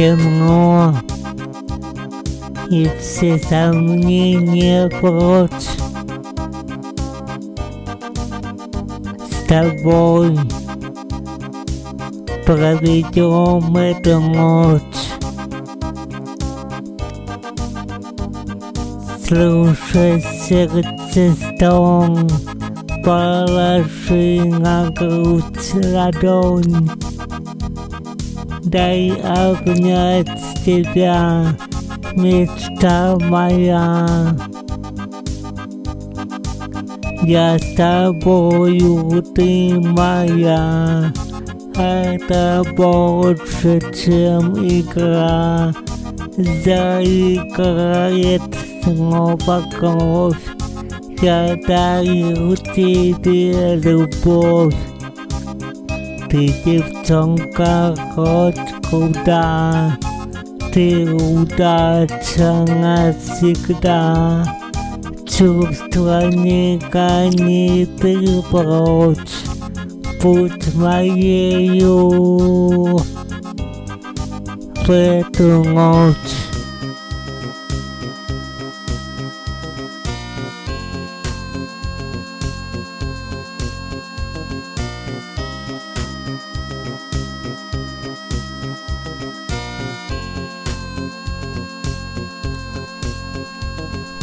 темно, и все сомнения прочь. С тобой проведем эту ночь. Слушай сердце стон, положи на грудь ладонь. Дай обнять тебя, мечта моя. Я с тобою, ты моя. Это больше, чем игра. Заиграет снова кровь. Я дарю тебе любовь. Ты, девчонка, хоть куда Ты удача навсегда. Чувства не гони ты прочь. Будь моею в эту ночь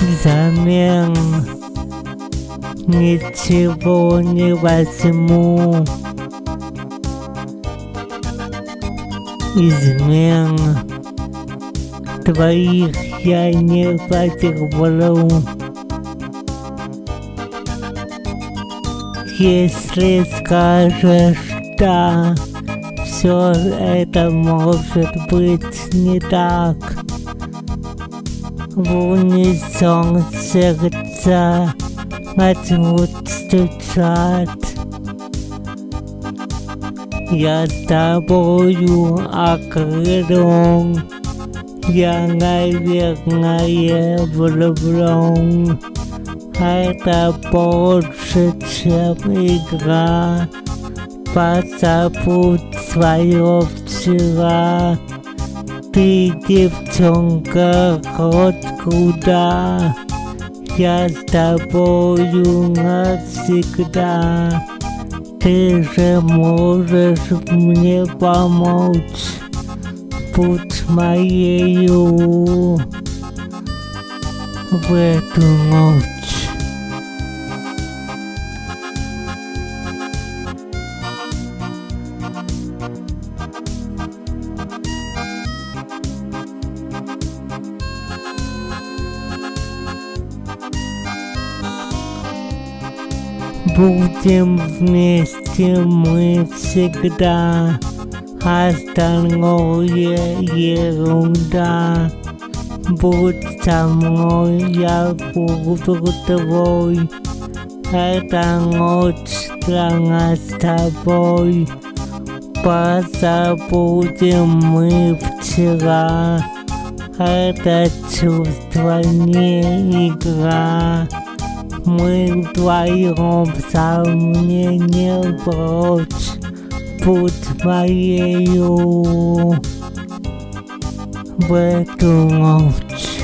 взамен ничего не возьму. Измен твоих я не потерплю. Если скажешь «да», все это может быть не так в унисон сердца начнут стучать. Я с тобою окрылен, я, наверное, влюблен. Это больше, чем игра, позабудь свое вчера. Ты, девчонка, хоть куда Я с тобою навсегда Ты же можешь мне помочь Будь моею в Будем вместе мы всегда, остальное ерунда. Будь со мной, я буду твой, эта ночь для нас с тобой. Позабудем мы вчера, это чувство не игра. Мы вдвоем сомнения прочь, будь моею в эту ночь.